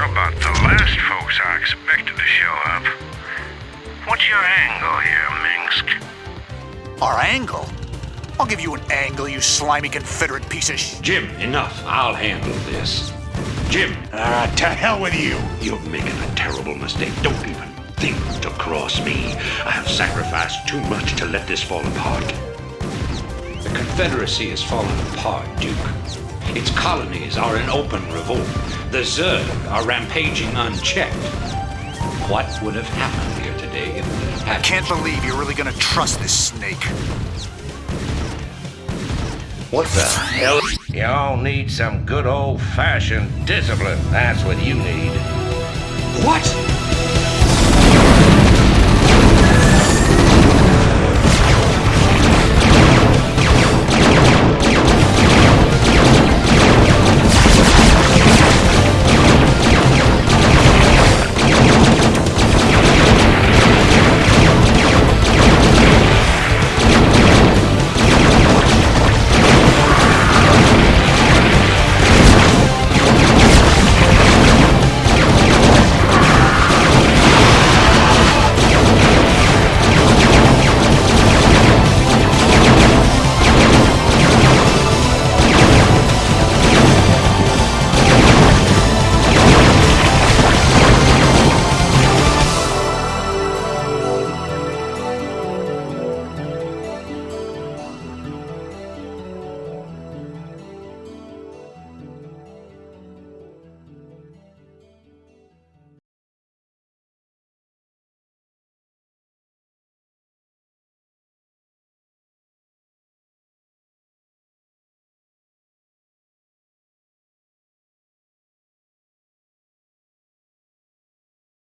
You're about the last folks I expected to show up. What's your angle here, Mengsk? Our angle? I'll give you an angle, you slimy Confederate piece of sh- Jim, enough. I'll handle this. Jim! Ah, uh, to hell with you! You're making a terrible mistake. Don't even think to cross me. I have sacrificed too much to let this fall apart. The Confederacy has fallen apart, Duke. Its colonies are in open revolt. The Zerg are rampaging unchecked. What would have happened here today if we had Can't believe you're really gonna trust this snake. What the hell? Y'all need some good old-fashioned discipline. That's what you need. What?